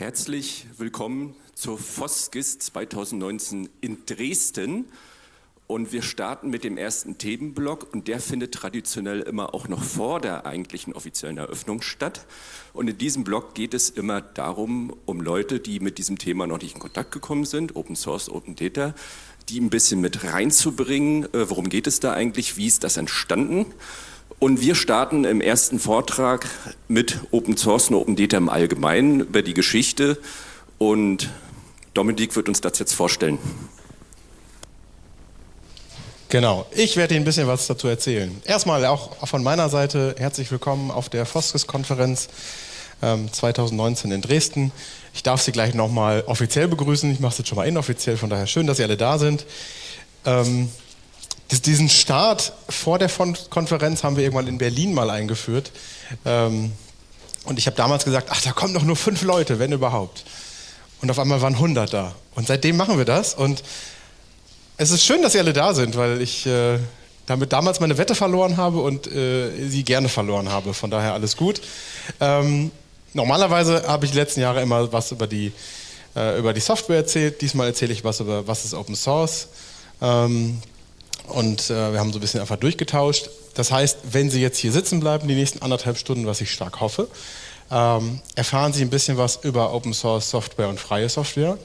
Herzlich willkommen zur FOSGIS 2019 in Dresden. Und wir starten mit dem ersten Themenblock und der findet traditionell immer auch noch vor der eigentlichen offiziellen Eröffnung statt. Und in diesem Block geht es immer darum, um Leute, die mit diesem Thema noch nicht in Kontakt gekommen sind, Open Source, Open Data, die ein bisschen mit reinzubringen. Äh, worum geht es da eigentlich? Wie ist das entstanden? Und wir starten im ersten Vortrag mit Open Source und Open Data im Allgemeinen über die Geschichte und Dominik wird uns das jetzt vorstellen. Genau, ich werde Ihnen ein bisschen was dazu erzählen. Erstmal auch von meiner Seite herzlich willkommen auf der Foskis-Konferenz 2019 ähm, in Dresden. Ich darf Sie gleich nochmal offiziell begrüßen. Ich mache es jetzt schon mal inoffiziell, von daher schön, dass Sie alle da sind. Ähm, diesen Start vor der Konferenz haben wir irgendwann in Berlin mal eingeführt. Ähm, und ich habe damals gesagt, ach, da kommen doch nur fünf Leute, wenn überhaupt. Und auf einmal waren 100 da. Und seitdem machen wir das. Und es ist schön, dass Sie alle da sind, weil ich äh, damit damals meine Wette verloren habe und äh, sie gerne verloren habe. Von daher alles gut. Ähm, normalerweise habe ich die letzten Jahre immer was über die, äh, über die Software erzählt. Diesmal erzähle ich was über, was ist Open Source. Ähm, und äh, wir haben so ein bisschen einfach durchgetauscht. Das heißt, wenn Sie jetzt hier sitzen bleiben, die nächsten anderthalb Stunden, was ich stark hoffe, ähm, erfahren Sie ein bisschen was über Open Source Software und freie Software.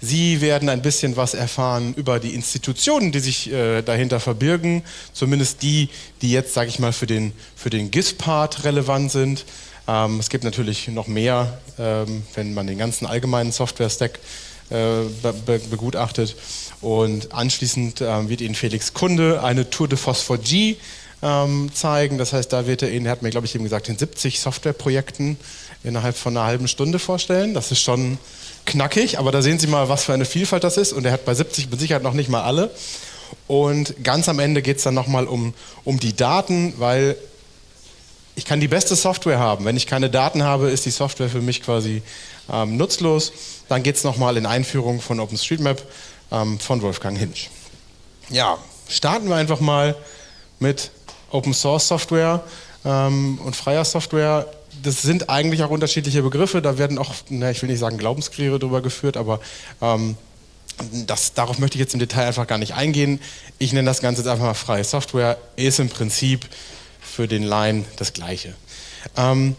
Sie werden ein bisschen was erfahren über die Institutionen, die sich äh, dahinter verbirgen, zumindest die, die jetzt, sage ich mal, für den, für den GIS-Part relevant sind. Ähm, es gibt natürlich noch mehr, ähm, wenn man den ganzen allgemeinen Software-Stack be begutachtet. Und anschließend ähm, wird Ihnen Felix Kunde eine Tour de Phosphor G ähm, zeigen. Das heißt, da wird er Ihnen, er hat mir glaube ich eben gesagt, in 70 Softwareprojekten innerhalb von einer halben Stunde vorstellen. Das ist schon knackig, aber da sehen Sie mal, was für eine Vielfalt das ist. Und er hat bei 70 mit Sicherheit noch nicht mal alle. Und ganz am Ende geht es dann nochmal um, um die Daten, weil ich kann die beste Software haben. Wenn ich keine Daten habe, ist die Software für mich quasi ähm, nutzlos. Dann geht es nochmal in Einführung von OpenStreetMap ähm, von Wolfgang Hinsch. Ja, starten wir einfach mal mit Open Source Software ähm, und freier Software. Das sind eigentlich auch unterschiedliche Begriffe. Da werden auch, na, ich will nicht sagen Glaubenskriege drüber geführt, aber ähm, das, darauf möchte ich jetzt im Detail einfach gar nicht eingehen. Ich nenne das Ganze jetzt einfach mal freie Software. Ist im Prinzip für den Laien das Gleiche. Ähm,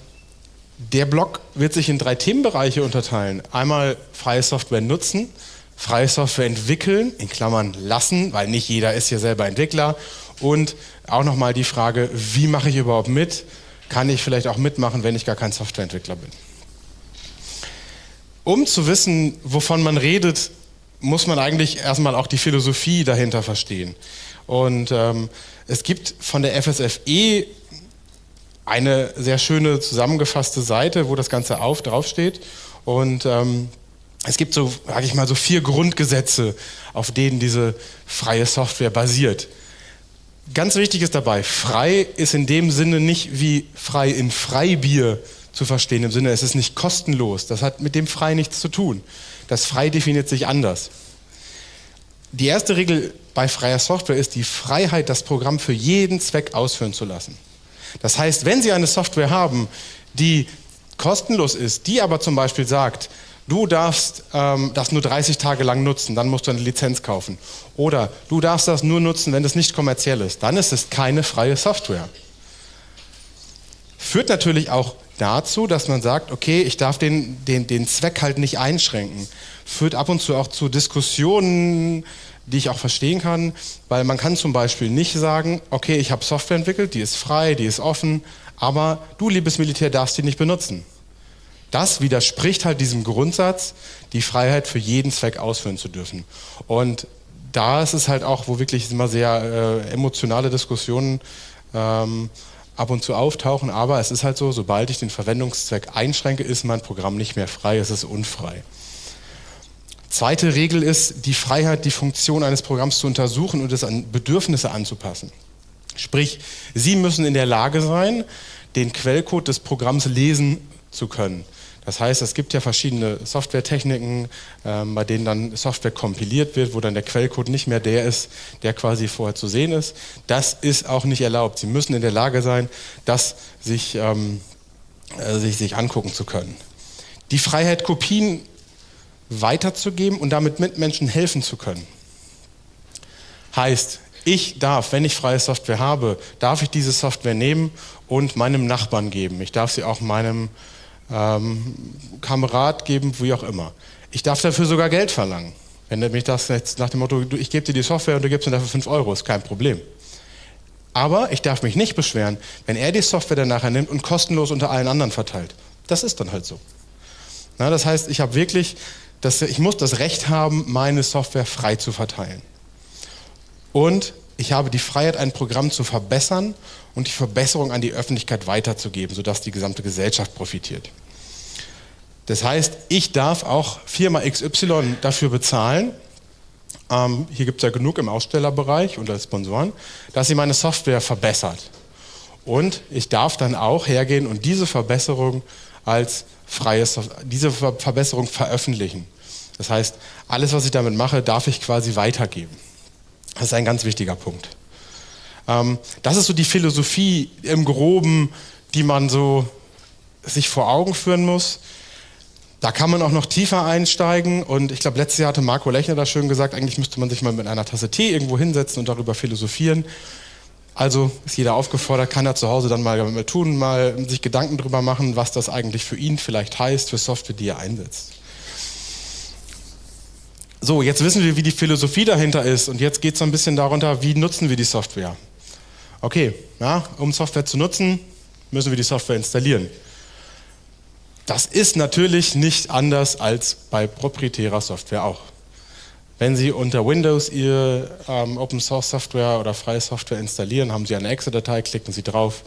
der Blog wird sich in drei Themenbereiche unterteilen. Einmal freie Software nutzen, freie Software entwickeln, in Klammern lassen, weil nicht jeder ist hier selber Entwickler. Und auch nochmal die Frage, wie mache ich überhaupt mit? Kann ich vielleicht auch mitmachen, wenn ich gar kein Softwareentwickler bin? Um zu wissen, wovon man redet, muss man eigentlich erstmal auch die Philosophie dahinter verstehen. Und ähm, es gibt von der FSFE eine sehr schöne zusammengefasste Seite, wo das Ganze auf, draufsteht. Und ähm, es gibt so, sage ich mal, so vier Grundgesetze, auf denen diese freie Software basiert. Ganz wichtig ist dabei, frei ist in dem Sinne nicht wie frei in Freibier zu verstehen, im Sinne, es ist nicht kostenlos. Das hat mit dem frei nichts zu tun. Das frei definiert sich anders. Die erste Regel bei freier Software ist die Freiheit, das Programm für jeden Zweck ausführen zu lassen. Das heißt, wenn Sie eine Software haben, die kostenlos ist, die aber zum Beispiel sagt, du darfst ähm, das nur 30 Tage lang nutzen, dann musst du eine Lizenz kaufen. Oder du darfst das nur nutzen, wenn es nicht kommerziell ist, dann ist es keine freie Software. Führt natürlich auch dazu, dass man sagt, okay, ich darf den, den, den Zweck halt nicht einschränken. Führt ab und zu auch zu Diskussionen, die ich auch verstehen kann, weil man kann zum Beispiel nicht sagen, okay, ich habe Software entwickelt, die ist frei, die ist offen, aber du, liebes Militär, darfst die nicht benutzen. Das widerspricht halt diesem Grundsatz, die Freiheit für jeden Zweck ausführen zu dürfen. Und da ist es halt auch, wo wirklich immer sehr äh, emotionale Diskussionen ähm, ab und zu auftauchen, aber es ist halt so, sobald ich den Verwendungszweck einschränke, ist mein Programm nicht mehr frei, es ist unfrei. Zweite Regel ist die Freiheit, die Funktion eines Programms zu untersuchen und es an Bedürfnisse anzupassen. Sprich, Sie müssen in der Lage sein, den Quellcode des Programms lesen zu können. Das heißt, es gibt ja verschiedene Softwaretechniken, ähm, bei denen dann Software kompiliert wird, wo dann der Quellcode nicht mehr der ist, der quasi vorher zu sehen ist. Das ist auch nicht erlaubt. Sie müssen in der Lage sein, das sich, ähm, äh, sich, sich angucken zu können. die Freiheit, Kopien weiterzugeben und damit Mitmenschen helfen zu können. Heißt, ich darf, wenn ich freie Software habe, darf ich diese Software nehmen und meinem Nachbarn geben. Ich darf sie auch meinem ähm, Kamerad geben, wie auch immer. Ich darf dafür sogar Geld verlangen. Wenn mich das jetzt nach dem Motto, ich gebe dir die Software und du gibst mir dafür 5 Euro, ist kein Problem. Aber ich darf mich nicht beschweren, wenn er die Software dann nachher nimmt und kostenlos unter allen anderen verteilt. Das ist dann halt so. Na, das heißt, ich habe wirklich, das, ich muss das Recht haben, meine Software frei zu verteilen. Und ich habe die Freiheit, ein Programm zu verbessern und die Verbesserung an die Öffentlichkeit weiterzugeben, sodass die gesamte Gesellschaft profitiert. Das heißt, ich darf auch Firma XY dafür bezahlen, ähm, hier gibt es ja genug im Ausstellerbereich und als Sponsoren, dass sie meine Software verbessert. Und ich darf dann auch hergehen und diese Verbesserung als freie diese Verbesserung veröffentlichen. Das heißt, alles, was ich damit mache, darf ich quasi weitergeben. Das ist ein ganz wichtiger Punkt. Ähm, das ist so die Philosophie im Groben, die man so sich vor Augen führen muss. Da kann man auch noch tiefer einsteigen und ich glaube, letztes Jahr hatte Marco Lechner da schön gesagt, eigentlich müsste man sich mal mit einer Tasse Tee irgendwo hinsetzen und darüber philosophieren. Also ist jeder aufgefordert, kann er zu Hause dann mal tun, mal sich Gedanken darüber machen, was das eigentlich für ihn vielleicht heißt, für Software, die er einsetzt. So, jetzt wissen wir, wie die Philosophie dahinter ist und jetzt geht es ein bisschen darunter, wie nutzen wir die Software. Okay, ja, um Software zu nutzen, müssen wir die Software installieren. Das ist natürlich nicht anders als bei proprietärer Software auch. Wenn Sie unter Windows Ihr ähm, Open Source Software oder freie Software installieren, haben Sie eine Exe-Datei, klicken Sie drauf,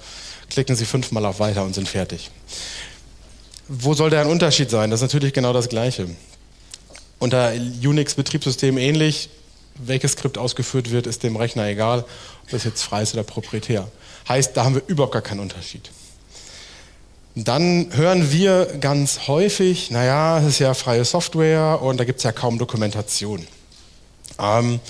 klicken Sie fünfmal auf Weiter und sind fertig. Wo soll da ein Unterschied sein? Das ist natürlich genau das Gleiche unter Unix-Betriebssystem ähnlich. Welches Skript ausgeführt wird, ist dem Rechner egal, ob das jetzt frei ist oder proprietär. Heißt, da haben wir überhaupt gar keinen Unterschied. Dann hören wir ganz häufig, naja, es ist ja freie Software und da gibt es ja kaum Dokumentation. Ähm,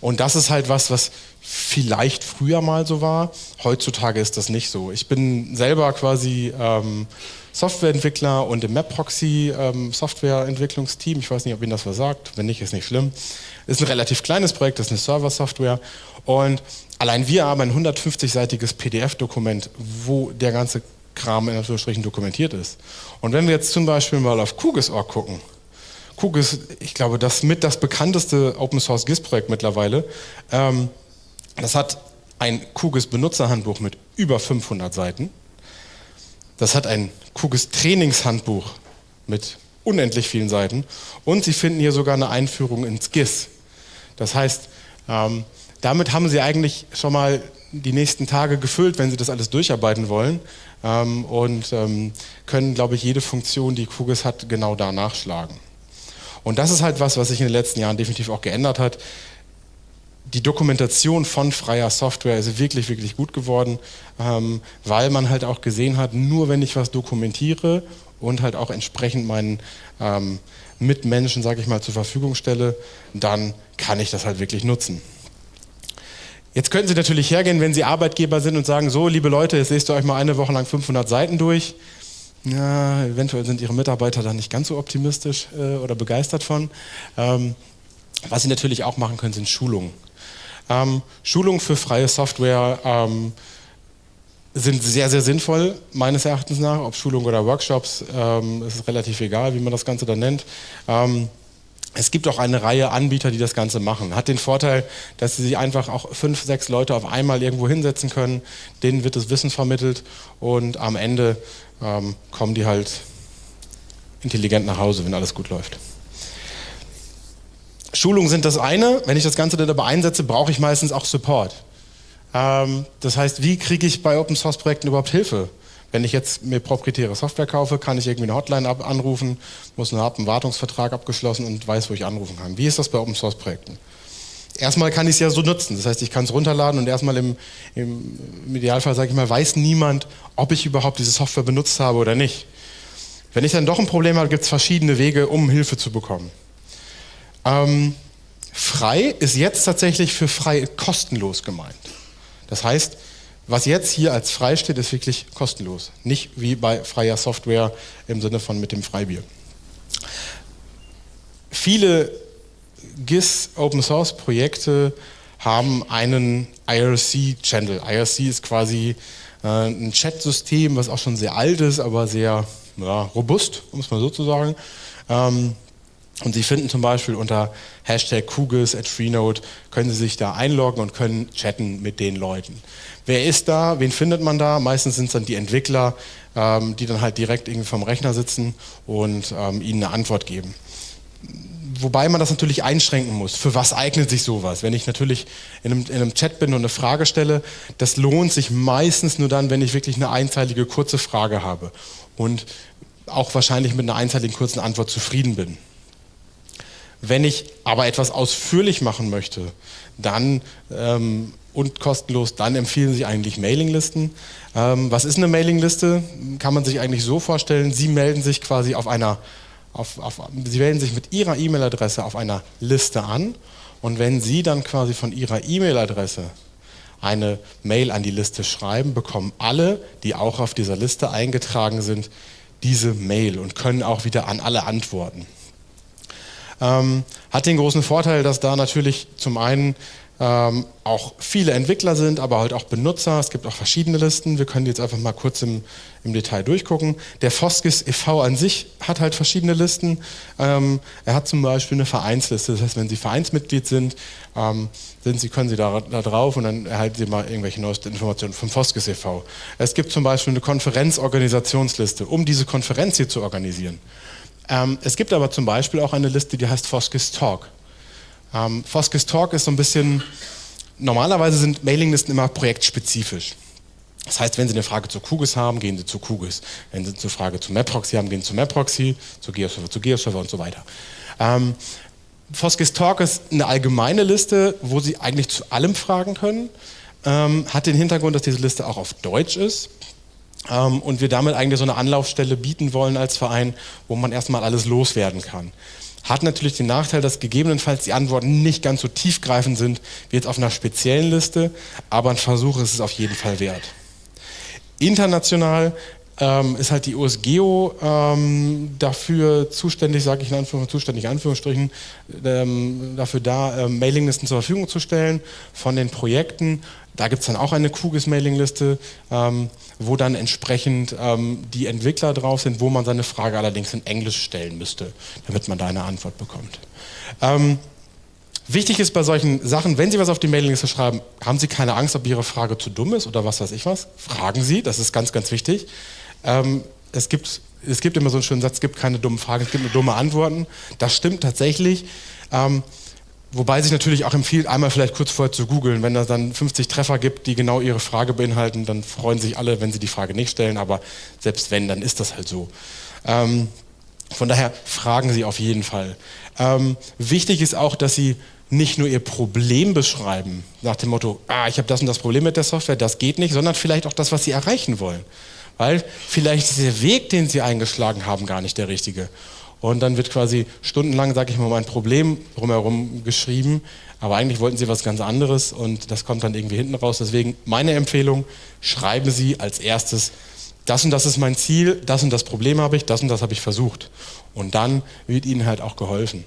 und das ist halt was, was vielleicht früher mal so war. Heutzutage ist das nicht so. Ich bin selber quasi ähm, Softwareentwickler und im MapProxy ähm, Softwareentwicklungsteam. Ich weiß nicht, ob Ihnen das was sagt. Wenn nicht, ist nicht schlimm. Ist ein relativ kleines Projekt, das ist eine Server-Software. Und allein wir haben ein 150-seitiges PDF-Dokument, wo der ganze Kram in Anführungsstrichen dokumentiert ist. Und wenn wir jetzt zum Beispiel mal auf QGIS.org gucken, QGIS, ich glaube, das mit das bekannteste Open Source GIS-Projekt mittlerweile, ähm, das hat ein QGIS-Benutzerhandbuch mit über 500 Seiten. Das hat ein QGIS Trainingshandbuch mit unendlich vielen Seiten und Sie finden hier sogar eine Einführung ins GIS. Das heißt, ähm, damit haben Sie eigentlich schon mal die nächsten Tage gefüllt, wenn Sie das alles durcharbeiten wollen ähm, und ähm, können, glaube ich, jede Funktion, die QGIS hat, genau da nachschlagen. Und das ist halt was, was sich in den letzten Jahren definitiv auch geändert hat die Dokumentation von freier Software ist wirklich, wirklich gut geworden, ähm, weil man halt auch gesehen hat, nur wenn ich was dokumentiere und halt auch entsprechend meinen ähm, Mitmenschen, sage ich mal, zur Verfügung stelle, dann kann ich das halt wirklich nutzen. Jetzt könnten Sie natürlich hergehen, wenn Sie Arbeitgeber sind und sagen, so liebe Leute, jetzt lest ihr euch mal eine Woche lang 500 Seiten durch. Ja, eventuell sind Ihre Mitarbeiter da nicht ganz so optimistisch äh, oder begeistert von. Ähm, was Sie natürlich auch machen können, sind Schulungen. Ähm, Schulungen für freie Software ähm, sind sehr, sehr sinnvoll, meines Erachtens nach. Ob Schulungen oder Workshops, ähm, ist relativ egal, wie man das Ganze dann nennt. Ähm, es gibt auch eine Reihe Anbieter, die das Ganze machen. Hat den Vorteil, dass sie sich einfach auch fünf, sechs Leute auf einmal irgendwo hinsetzen können. Denen wird das Wissen vermittelt und am Ende ähm, kommen die halt intelligent nach Hause, wenn alles gut läuft. Schulungen sind das eine. Wenn ich das Ganze dann aber einsetze, brauche ich meistens auch Support. Ähm, das heißt, wie kriege ich bei Open Source Projekten überhaupt Hilfe? Wenn ich jetzt mir proprietäre Software kaufe, kann ich irgendwie eine Hotline anrufen, muss einen, einen Wartungsvertrag abgeschlossen und weiß, wo ich anrufen kann. Wie ist das bei Open Source Projekten? Erstmal kann ich es ja so nutzen. Das heißt, ich kann es runterladen und erstmal im, im, im Idealfall, sage ich mal, weiß niemand, ob ich überhaupt diese Software benutzt habe oder nicht. Wenn ich dann doch ein Problem habe, gibt es verschiedene Wege, um Hilfe zu bekommen. Ähm, frei ist jetzt tatsächlich für frei kostenlos gemeint. Das heißt, Was jetzt hier als frei steht, ist wirklich kostenlos. Nicht wie bei freier Software im Sinne von mit dem Freibier. Viele GIS Open Source Projekte haben einen IRC-Channel. IRC ist quasi äh, ein Chat-System, was auch schon sehr alt ist, aber sehr ja, robust, um es mal so zu sagen. Ähm, und Sie finden zum Beispiel unter Hashtag Kugis at Freenode, können Sie sich da einloggen und können chatten mit den Leuten. Wer ist da? Wen findet man da? Meistens sind es dann die Entwickler, ähm, die dann halt direkt irgendwie vom Rechner sitzen und ähm, Ihnen eine Antwort geben wobei man das natürlich einschränken muss. Für was eignet sich sowas? Wenn ich natürlich in einem, in einem, Chat bin und eine Frage stelle, das lohnt sich meistens nur dann, wenn ich wirklich eine einzeilige kurze Frage habe und auch wahrscheinlich mit einer einzeiligen kurzen Antwort zufrieden bin. Wenn ich aber etwas ausführlich machen möchte, dann ähm, und kostenlos, dann empfehlen Sie eigentlich Mailinglisten. Ähm, was ist eine Mailingliste? Kann man sich eigentlich so vorstellen, Sie melden sich quasi auf einer auf, auf, Sie wählen sich mit Ihrer E-Mail-Adresse auf einer Liste an und wenn Sie dann quasi von Ihrer E-Mail-Adresse eine Mail an die Liste schreiben, bekommen alle, die auch auf dieser Liste eingetragen sind, diese Mail und können auch wieder an alle antworten. Ähm, hat den großen Vorteil, dass da natürlich zum einen ähm, auch viele Entwickler sind, aber halt auch Benutzer. Es gibt auch verschiedene Listen. Wir können die jetzt einfach mal kurz im, im Detail durchgucken. Der Foskis e.V. an sich hat halt verschiedene Listen. Ähm, er hat zum Beispiel eine Vereinsliste. Das heißt, wenn Sie Vereinsmitglied sind, ähm, sind Sie, können Sie da, da, drauf und dann erhalten Sie mal irgendwelche neuesten Informationen vom Foskis e.V. Es gibt zum Beispiel eine Konferenzorganisationsliste, um diese Konferenz hier zu organisieren. Ähm, es gibt aber zum Beispiel auch eine Liste, die heißt Foskis Talk. Ähm, Foskis Talk ist so ein bisschen, normalerweise sind Mailinglisten immer projektspezifisch. Das heißt, wenn Sie eine Frage zu QGIS haben, gehen Sie zu QGIS. Wenn Sie eine Frage zu MapProxy haben, gehen Sie zu MapProxy, zu GeoServer, zu GeoServer und so weiter. Ähm, Foskis Talk ist eine allgemeine Liste, wo Sie eigentlich zu allem fragen können. Ähm, hat den Hintergrund, dass diese Liste auch auf Deutsch ist ähm, und wir damit eigentlich so eine Anlaufstelle bieten wollen als Verein, wo man erstmal alles loswerden kann. Hat natürlich den Nachteil, dass gegebenenfalls die Antworten nicht ganz so tiefgreifend sind wie jetzt auf einer speziellen Liste, aber ein Versuch ist es auf jeden Fall wert. International ähm, ist halt die USGEO ähm, dafür zuständig, sage ich in Anführungszeichen, zuständig in Anführungsstrichen, ähm, dafür da, ähm, Mailinglisten zur Verfügung zu stellen von den Projekten. Da gibt es dann auch eine QGIS-Mailingliste, ähm, wo dann entsprechend ähm, die Entwickler drauf sind, wo man seine Frage allerdings in Englisch stellen müsste, damit man da eine Antwort bekommt. Wichtig ist bei solchen Sachen, wenn Sie was auf die Mailingliste schreiben, haben Sie keine Angst, ob Ihre Frage zu dumm ist oder was weiß ich was. Fragen Sie, das ist ganz, ganz wichtig. Ähm, es, gibt, es gibt immer so einen schönen Satz, es gibt keine dummen Fragen, es gibt nur dumme Antworten. Das stimmt tatsächlich. Ähm, wobei sich natürlich auch empfiehlt, einmal vielleicht kurz vorher zu googeln. Wenn es dann 50 Treffer gibt, die genau Ihre Frage beinhalten, dann freuen sich alle, wenn Sie die Frage nicht stellen. Aber selbst wenn, dann ist das halt so. Ähm, von daher fragen Sie auf jeden Fall. Ähm, wichtig ist auch, dass Sie nicht nur ihr Problem beschreiben, nach dem Motto, ah, ich habe das und das Problem mit der Software, das geht nicht, sondern vielleicht auch das, was sie erreichen wollen. Weil vielleicht ist der Weg, den sie eingeschlagen haben, gar nicht der richtige. Und dann wird quasi stundenlang, sage ich mal, mein Problem drumherum geschrieben, aber eigentlich wollten sie was ganz anderes und das kommt dann irgendwie hinten raus. Deswegen meine Empfehlung, schreiben Sie als erstes, das und das ist mein Ziel, das und das Problem habe ich, das und das habe ich versucht. Und dann wird Ihnen halt auch geholfen.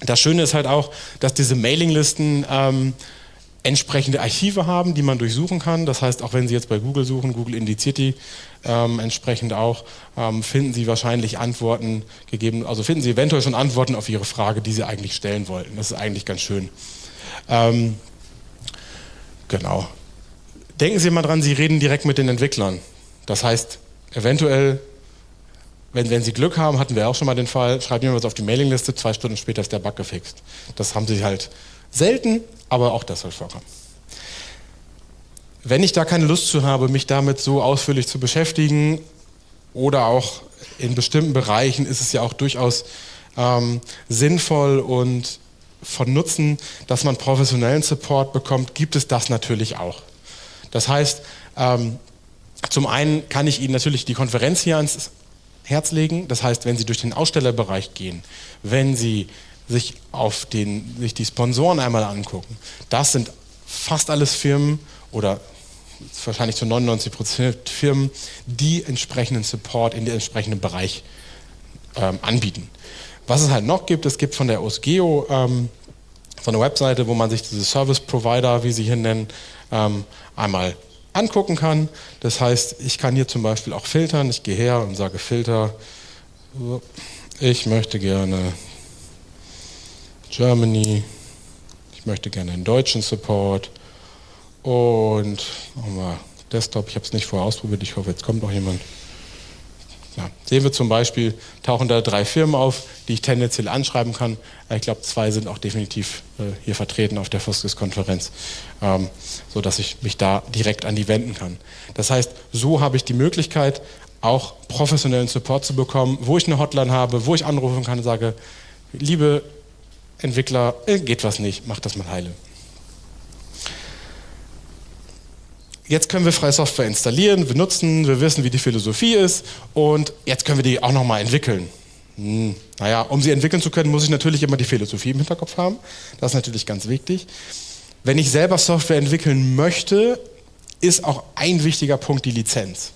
Das Schöne ist halt auch, dass diese Mailinglisten ähm, entsprechende Archive haben, die man durchsuchen kann. Das heißt, auch wenn Sie jetzt bei Google suchen, Google indiziert die ähm, entsprechend auch, ähm, finden Sie wahrscheinlich Antworten gegeben, also finden Sie eventuell schon Antworten auf Ihre Frage, die Sie eigentlich stellen wollten. Das ist eigentlich ganz schön. Ähm, genau. Denken Sie mal dran, Sie reden direkt mit den Entwicklern. Das heißt, eventuell wenn, wenn Sie Glück haben, hatten wir auch schon mal den Fall, schreiben jemand was auf die Mailingliste, zwei Stunden später ist der Bug gefixt. Das haben Sie halt selten, aber auch das soll vorkommen. Wenn ich da keine Lust zu habe, mich damit so ausführlich zu beschäftigen oder auch in bestimmten Bereichen ist es ja auch durchaus ähm, sinnvoll und von Nutzen, dass man professionellen Support bekommt, gibt es das natürlich auch. Das heißt, ähm, zum einen kann ich Ihnen natürlich die Konferenz hier ans Herz legen. Das heißt, wenn Sie durch den Ausstellerbereich gehen, wenn Sie sich, auf den, sich die Sponsoren einmal angucken, das sind fast alles Firmen oder wahrscheinlich zu 99 Prozent Firmen, die entsprechenden Support in den entsprechenden Bereich ähm, anbieten. Was es halt noch gibt, es gibt von der OSGEO ähm, so eine Webseite, wo man sich diese Service Provider, wie sie hier nennen, ähm, einmal angucken kann. Das heißt, ich kann hier zum Beispiel auch filtern. Ich gehe her und sage Filter. Ich möchte gerne Germany. Ich möchte gerne einen deutschen Support. Und wir Desktop. Ich habe es nicht vorher ausprobiert. Ich hoffe, jetzt kommt noch jemand. Ja, sehen wir zum Beispiel, tauchen da drei Firmen auf, die ich tendenziell anschreiben kann. Ich glaube, zwei sind auch definitiv äh, hier vertreten auf der Foskis-Konferenz, ähm, sodass ich mich da direkt an die wenden kann. Das heißt, so habe ich die Möglichkeit, auch professionellen Support zu bekommen, wo ich eine Hotline habe, wo ich anrufen kann und sage, liebe Entwickler, äh, geht was nicht, macht das mal heile. Jetzt können wir freie Software installieren, wir nutzen, wir wissen, wie die Philosophie ist und jetzt können wir die auch nochmal entwickeln. Hm, naja, um sie entwickeln zu können, muss ich natürlich immer die Philosophie im Hinterkopf haben. Das ist natürlich ganz wichtig. Wenn ich selber Software entwickeln möchte, ist auch ein wichtiger Punkt die Lizenz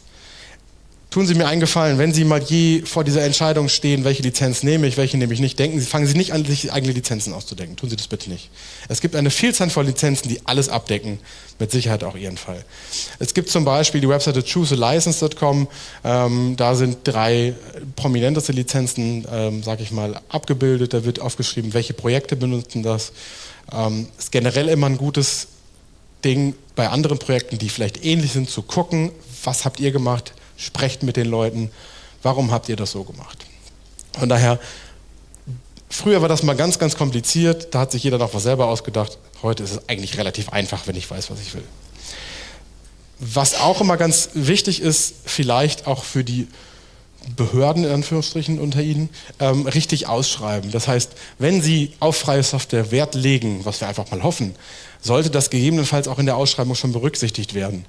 tun Sie mir einen Gefallen, wenn Sie mal je vor dieser Entscheidung stehen, welche Lizenz nehme ich, welche nehme ich nicht, denken Sie, fangen Sie nicht an, sich eigene Lizenzen auszudenken. Tun Sie das bitte nicht. Es gibt eine Vielzahl von Lizenzen, die alles abdecken, mit Sicherheit auch Ihren Fall. Es gibt zum Beispiel die Webseite choosealicense.com, ähm, da sind drei prominenteste Lizenzen, ähm, sage ich mal, abgebildet. Da wird aufgeschrieben, welche Projekte benutzen das. Ähm, ist generell immer ein gutes Ding, bei anderen Projekten, die vielleicht ähnlich sind, zu gucken, was habt ihr gemacht, sprecht mit den Leuten, warum habt ihr das so gemacht? Von daher, früher war das mal ganz, ganz kompliziert, da hat sich jeder noch was selber ausgedacht. Heute ist es eigentlich relativ einfach, wenn ich weiß, was ich will. Was auch immer ganz wichtig ist, vielleicht auch für die Behörden in Anführungsstrichen unter Ihnen, ähm, richtig ausschreiben. Das heißt, wenn Sie auf freie Software Wert legen, was wir einfach mal hoffen, sollte das gegebenenfalls auch in der Ausschreibung schon berücksichtigt werden.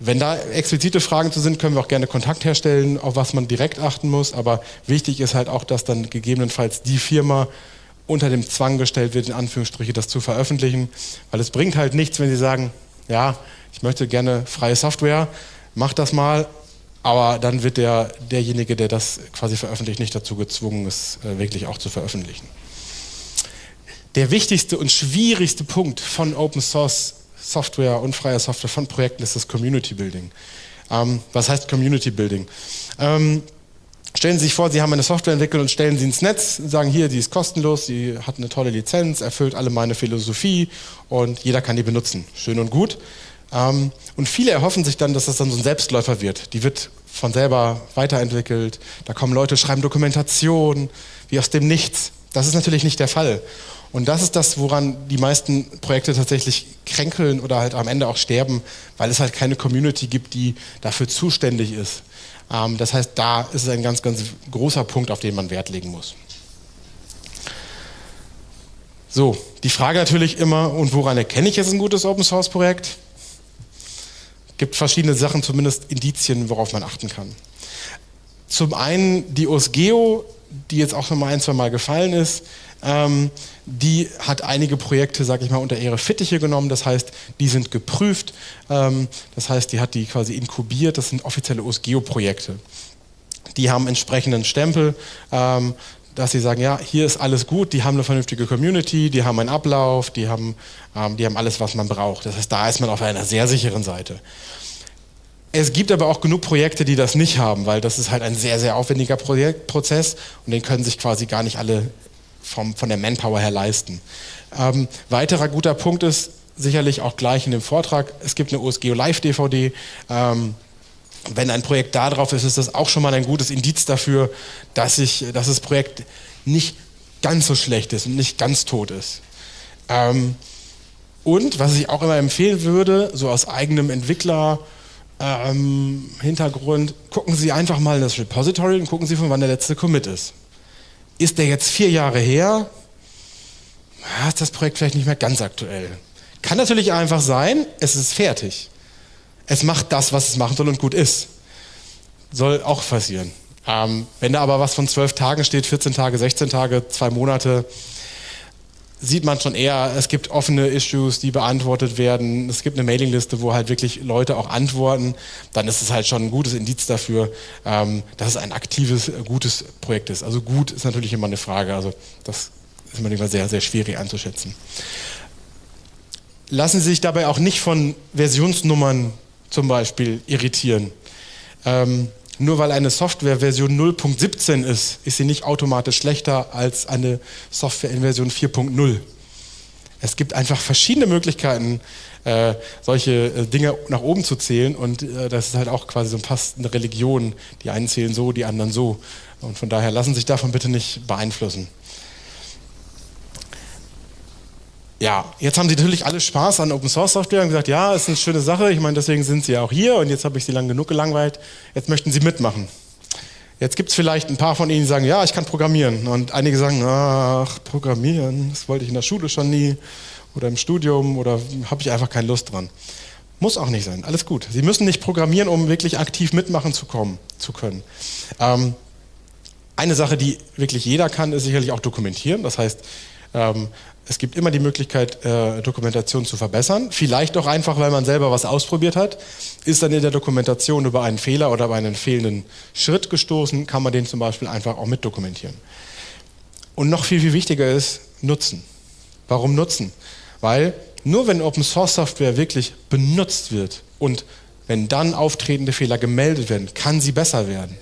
Wenn da explizite Fragen zu sind, können wir auch gerne Kontakt herstellen, auf was man direkt achten muss. Aber wichtig ist halt auch, dass dann gegebenenfalls die Firma unter dem Zwang gestellt wird, in Anführungsstriche das zu veröffentlichen. Weil es bringt halt nichts, wenn Sie sagen, ja, ich möchte gerne freie Software, mach das mal, aber dann wird der, derjenige, der das quasi veröffentlicht, nicht dazu gezwungen, es äh, wirklich auch zu veröffentlichen. Der wichtigste und schwierigste Punkt von Open Source Software und freier Software von Projekten ist das Community Building. Ähm, was heißt Community Building? Ähm, stellen Sie sich vor, Sie haben eine Software entwickelt und stellen sie ins Netz, sagen hier, die ist kostenlos, die hat eine tolle Lizenz, erfüllt alle meine Philosophie und jeder kann die benutzen. Schön und gut. Ähm, und viele erhoffen sich dann, dass das dann so ein Selbstläufer wird. Die wird von selber weiterentwickelt. Da kommen Leute, schreiben Dokumentation, wie aus dem Nichts. Das ist natürlich nicht der Fall. Und das ist das, woran die meisten Projekte tatsächlich kränkeln oder halt am Ende auch sterben, weil es halt keine Community gibt, die dafür zuständig ist. Ähm, das heißt, da ist es ein ganz, ganz großer Punkt, auf den man Wert legen muss. So, die Frage natürlich immer, und woran erkenne ich jetzt ein gutes Open Source Projekt? Gibt verschiedene Sachen, zumindest Indizien, worauf man achten kann. Zum einen die OSGEO, die jetzt auch schon mal ein, zwei Mal gefallen ist, ähm, die hat einige Projekte, sage ich mal, unter ihre Fittiche genommen. Das heißt, die sind geprüft. Ähm, das heißt, die hat die quasi inkubiert. Das sind offizielle OSGEO-Projekte. Die haben entsprechenden Stempel, ähm, dass sie sagen, ja, hier ist alles gut. Die haben eine vernünftige Community, die haben einen Ablauf, die haben, ähm, die haben alles, was man braucht. Das heißt, da ist man auf einer sehr sicheren Seite. Es gibt aber auch genug Projekte, die das nicht haben, weil das ist halt ein sehr, sehr aufwendiger Projekt, Prozess und den können sich quasi gar nicht alle vom, von der Manpower her leisten. Ähm, weiterer guter Punkt ist sicherlich auch gleich in dem Vortrag, es gibt eine OSGeo Live DVD. Ähm, wenn ein Projekt da drauf ist, ist das auch schon mal ein gutes Indiz dafür, dass, ich, dass das Projekt nicht ganz so schlecht ist und nicht ganz tot ist. Ähm, und was ich auch immer empfehlen würde, so aus eigenem Entwickler, ähm, Hintergrund, gucken Sie einfach mal in das Repository und gucken Sie, von wann der letzte Commit ist ist der jetzt vier Jahre her, ist das Projekt vielleicht nicht mehr ganz aktuell. Kann natürlich einfach sein, es ist fertig. Es macht das, was es machen soll und gut ist. Soll auch passieren. Ähm, wenn da aber was von zwölf Tagen steht, 14 Tage, 16 Tage, zwei Monate, sieht man schon eher, es gibt offene Issues, die beantwortet werden. Es gibt eine Mailingliste, wo halt wirklich Leute auch antworten. Dann ist es halt schon ein gutes Indiz dafür, ähm, dass es ein aktives, gutes Projekt ist. Also gut ist natürlich immer eine Frage. Also das ist manchmal sehr, sehr schwierig einzuschätzen. Lassen Sie sich dabei auch nicht von Versionsnummern zum Beispiel irritieren. Ähm, nur weil eine Software Version 0.17 ist, ist sie nicht automatisch schlechter als eine Software in Version 4.0. Es gibt einfach verschiedene Möglichkeiten, äh, solche äh, Dinge nach oben zu zählen und äh, das ist halt auch quasi so fast eine Religion. Die einen zählen so, die anderen so. Und von daher lassen sich davon bitte nicht beeinflussen. Ja, jetzt haben Sie natürlich alle Spaß an Open Source Software und gesagt, ja, ist eine schöne Sache, ich meine, deswegen sind Sie ja auch hier und jetzt habe ich Sie lang genug gelangweilt, jetzt möchten Sie mitmachen. Jetzt gibt es vielleicht ein paar von Ihnen, die sagen, ja, ich kann programmieren und einige sagen, ach, programmieren, das wollte ich in der Schule schon nie oder im Studium oder habe ich einfach keine Lust dran. Muss auch nicht sein, alles gut. Sie müssen nicht programmieren, um wirklich aktiv mitmachen zu, kommen, zu können. Ähm, eine Sache, die wirklich jeder kann, ist sicherlich auch dokumentieren. Das heißt, ähm, es gibt immer die Möglichkeit, äh, Dokumentation zu verbessern. Vielleicht auch einfach, weil man selber was ausprobiert hat. Ist dann in der Dokumentation über einen Fehler oder über einen fehlenden Schritt gestoßen, kann man den zum Beispiel einfach auch mitdokumentieren. Und noch viel, viel wichtiger ist Nutzen. Warum Nutzen? Weil nur wenn Open Source Software wirklich benutzt wird und wenn dann auftretende Fehler gemeldet werden, kann sie besser werden.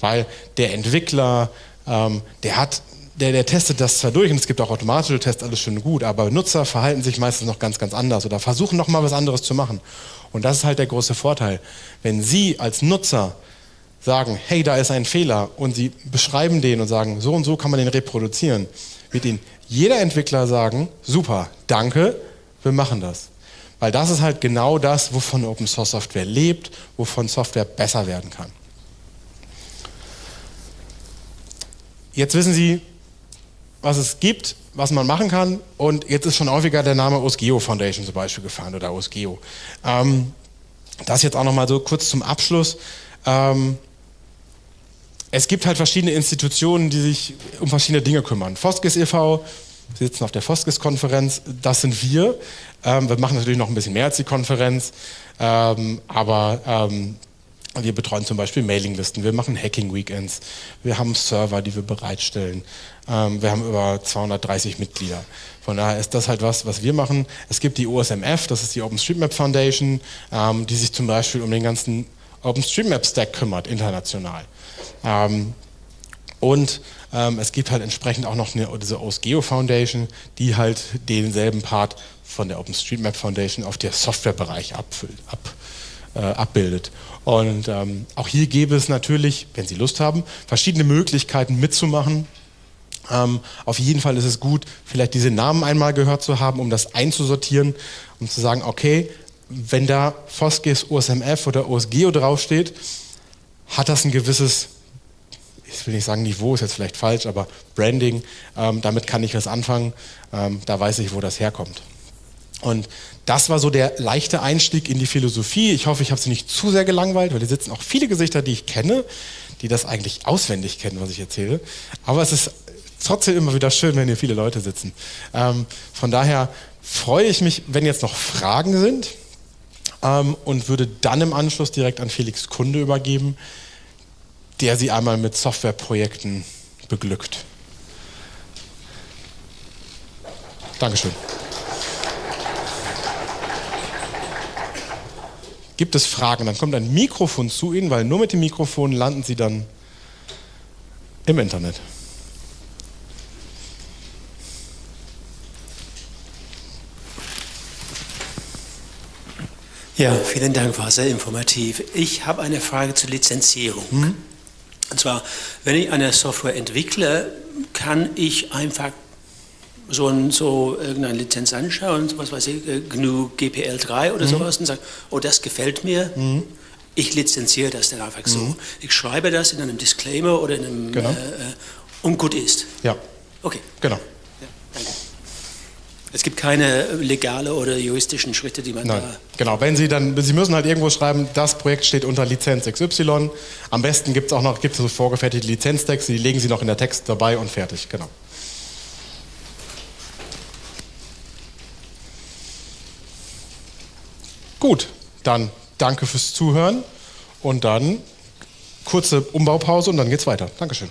Weil der Entwickler, ähm, der hat der, der testet das zwar durch und es gibt auch automatische Tests, alles schön gut, aber Nutzer verhalten sich meistens noch ganz, ganz anders oder versuchen noch mal was anderes zu machen. Und das ist halt der große Vorteil. Wenn Sie als Nutzer sagen, hey, da ist ein Fehler und Sie beschreiben den und sagen, so und so kann man den reproduzieren, wird Ihnen jeder Entwickler sagen, super, danke, wir machen das. Weil das ist halt genau das, wovon Open Source Software lebt, wovon Software besser werden kann. Jetzt wissen Sie, was es gibt, was man machen kann. Und jetzt ist schon häufiger der Name OSGEO Foundation zum Beispiel gefallen oder OSGEO. Ähm, das jetzt auch nochmal so kurz zum Abschluss. Ähm, es gibt halt verschiedene Institutionen, die sich um verschiedene Dinge kümmern. Foskis e.V., Sie sitzen auf der Foskis-Konferenz, das sind wir. Ähm, wir machen natürlich noch ein bisschen mehr als die Konferenz, ähm, aber ähm, wir betreuen zum Beispiel Mailinglisten, wir machen Hacking-Weekends, wir haben Server, die wir bereitstellen. Ähm, wir haben über 230 Mitglieder. Von daher ist das halt was, was wir machen. Es gibt die OSMF, das ist die OpenStreetMap Foundation, ähm, die sich zum Beispiel um den ganzen OpenStreetMap-Stack kümmert, international. Ähm, und es gibt halt entsprechend auch noch eine, diese OSGeo Foundation, die halt denselben Part von der OpenStreetMap Foundation auf der Softwarebereich abfüllt, ab, äh, abbildet. Und ähm, auch hier gäbe es natürlich, wenn Sie Lust haben, verschiedene Möglichkeiten mitzumachen. Ähm, auf jeden Fall ist es gut, vielleicht diese Namen einmal gehört zu haben, um das einzusortieren, um zu sagen, okay, wenn da Foskis OSMF oder OSGEO draufsteht, hat das ein gewisses, ich will nicht sagen Niveau, ist jetzt vielleicht falsch, aber Branding, ähm, damit kann ich was anfangen, ähm, da weiß ich, wo das herkommt. Und das war so der leichte Einstieg in die Philosophie. Ich hoffe, ich habe Sie nicht zu sehr gelangweilt, weil hier sitzen auch viele Gesichter, die ich kenne, die das eigentlich auswendig kennen, was ich erzähle. Aber es ist trotzdem immer wieder schön, wenn hier viele Leute sitzen. Ähm, von daher freue ich mich, wenn jetzt noch Fragen sind ähm, und würde dann im Anschluss direkt an Felix Kunde übergeben, der Sie einmal mit Softwareprojekten beglückt. Dankeschön. Gibt es Fragen? Dann kommt ein Mikrofon zu Ihnen, weil nur mit dem Mikrofon landen Sie dann im Internet. Ja, vielen Dank, war sehr informativ. Ich habe eine Frage zur Lizenzierung. Mhm. Und zwar, wenn ich eine Software entwickle, kann ich einfach so, ein, so irgendeine Lizenz anschauen, was weiß ich, äh, GNU GPL3 oder mhm. sowas und sagen, oh, das gefällt mir, mhm. ich lizenziere das dann einfach so. Mhm. Ich schreibe das in einem Disclaimer oder in einem, genau. äh, äh und gut ist. Ja. Okay. Genau. Ja, danke. Es gibt keine legale oder juristischen Schritte, die man Nein, da. Genau, wenn Sie dann, Sie müssen halt irgendwo schreiben, das Projekt steht unter Lizenz XY. Am besten gibt es auch noch gibt es so vorgefertigte Lizenztexte, die legen Sie noch in der Text dabei und fertig, genau. Gut, dann danke fürs Zuhören und dann kurze Umbaupause und dann geht's weiter. Dankeschön.